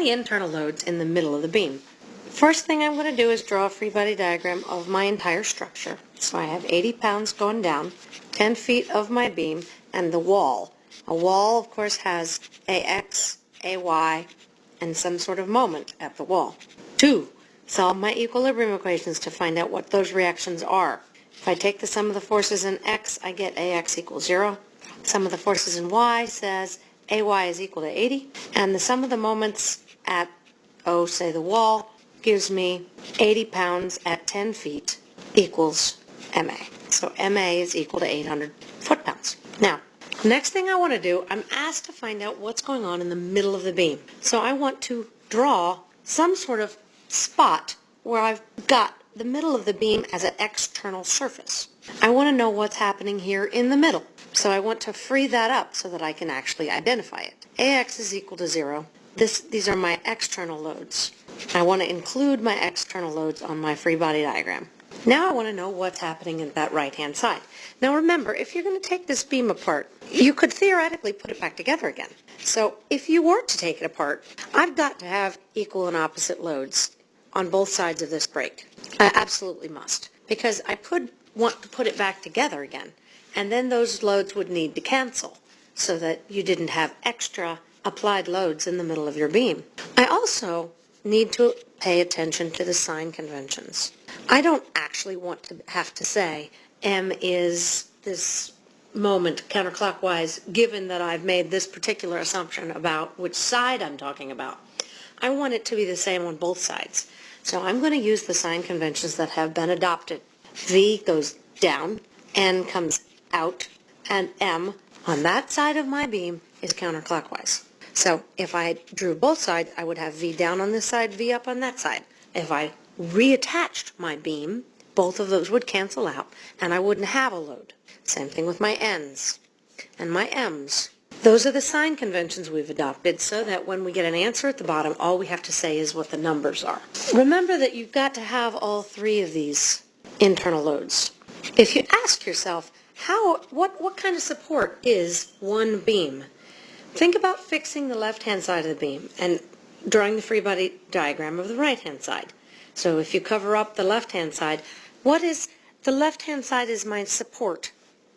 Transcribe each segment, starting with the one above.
the internal loads in the middle of the beam. First thing I'm going to do is draw a free body diagram of my entire structure. So I have 80 pounds going down, 10 feet of my beam, and the wall. A wall, of course, has AX, AY, and some sort of moment at the wall. Two, solve my equilibrium equations to find out what those reactions are. If I take the sum of the forces in X, I get AX equals 0. Sum of the forces in Y says AY is equal to 80. And the sum of the moments at, oh, say the wall, gives me 80 pounds at 10 feet equals MA. So MA is equal to 800 foot-pounds. Now, next thing I want to do, I'm asked to find out what's going on in the middle of the beam. So I want to draw some sort of spot where I've got the middle of the beam as an external surface. I want to know what's happening here in the middle. So I want to free that up so that I can actually identify it. AX is equal to 0. This, these are my external loads. I want to include my external loads on my free body diagram. Now I want to know what's happening at that right-hand side. Now remember, if you're going to take this beam apart, you could theoretically put it back together again. So if you were to take it apart, I've got to have equal and opposite loads on both sides of this break. I absolutely must, because I could want to put it back together again, and then those loads would need to cancel so that you didn't have extra applied loads in the middle of your beam. I also need to pay attention to the sign conventions. I don't actually want to have to say M is this moment counterclockwise given that I've made this particular assumption about which side I'm talking about. I want it to be the same on both sides. So I'm going to use the sign conventions that have been adopted. V goes down, N comes out, and M on that side of my beam is counterclockwise. So if I drew both sides, I would have V down on this side, V up on that side. If I reattached my beam, both of those would cancel out, and I wouldn't have a load. Same thing with my N's and my M's. Those are the sign conventions we've adopted so that when we get an answer at the bottom, all we have to say is what the numbers are. Remember that you've got to have all three of these internal loads. If you ask yourself, how, what, what kind of support is one beam? Think about fixing the left-hand side of the beam and drawing the free body diagram of the right-hand side. So if you cover up the left-hand side, what is, the left-hand side is my support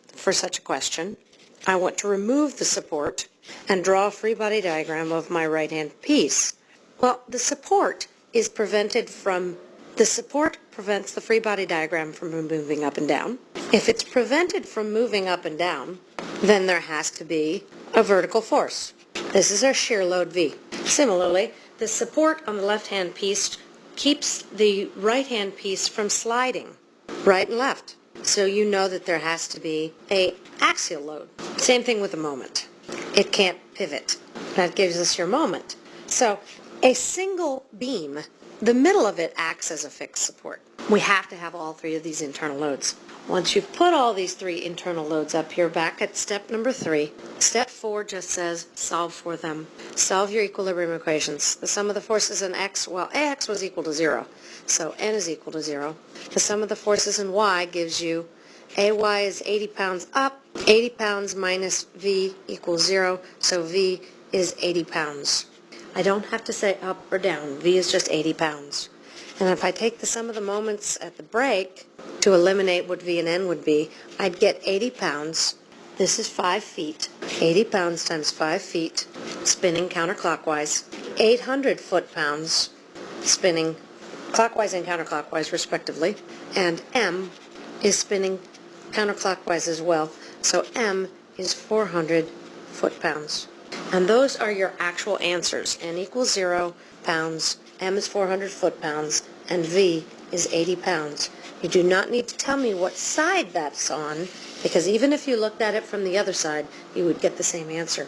for such a question. I want to remove the support and draw a free body diagram of my right-hand piece. Well, the support is prevented from, the support prevents the free body diagram from moving up and down. If it's prevented from moving up and down, then there has to be a vertical force. This is our shear load V. Similarly, the support on the left-hand piece keeps the right-hand piece from sliding right and left. So you know that there has to be a axial load. Same thing with a moment. It can't pivot. That gives us your moment. So a single beam, the middle of it acts as a fixed support. We have to have all three of these internal loads. Once you've put all these three internal loads up here back at step number three, step four just says solve for them. Solve your equilibrium equations. The sum of the forces in x, well, ax was equal to zero, so n is equal to zero. The sum of the forces in y gives you ay is 80 pounds up, 80 pounds minus v equals zero, so v is 80 pounds. I don't have to say up or down, v is just 80 pounds. And if I take the sum of the moments at the break to eliminate what V and N would be, I'd get 80 pounds. This is 5 feet. 80 pounds times 5 feet, spinning counterclockwise. 800 foot-pounds, spinning clockwise and counterclockwise, respectively. And M is spinning counterclockwise as well. So M is 400 foot-pounds. And those are your actual answers. N equals 0 pounds, M is 400 foot-pounds, and V is 80 pounds. You do not need to tell me what side that's on, because even if you looked at it from the other side, you would get the same answer.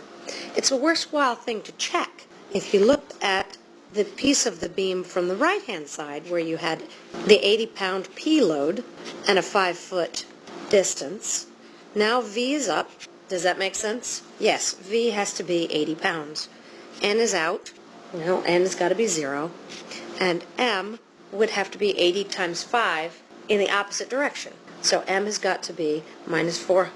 It's a worthwhile thing to check. If you looked at the piece of the beam from the right-hand side where you had the 80-pound P load and a 5-foot distance, now V is up. Does that make sense? Yes, V has to be 80 pounds. N is out, no, n has got to be 0. And m would have to be 80 times 5 in the opposite direction. So m has got to be minus 4,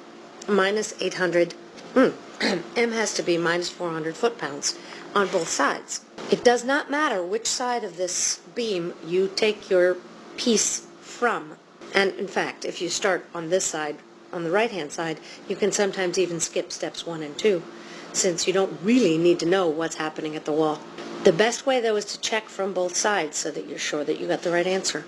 minus 800, mm, m has to be minus 400 foot-pounds, on both sides. It does not matter which side of this beam you take your piece from. And in fact, if you start on this side, on the right-hand side, you can sometimes even skip steps one and two, since you don't really need to know what's happening at the wall. The best way, though, is to check from both sides so that you're sure that you got the right answer.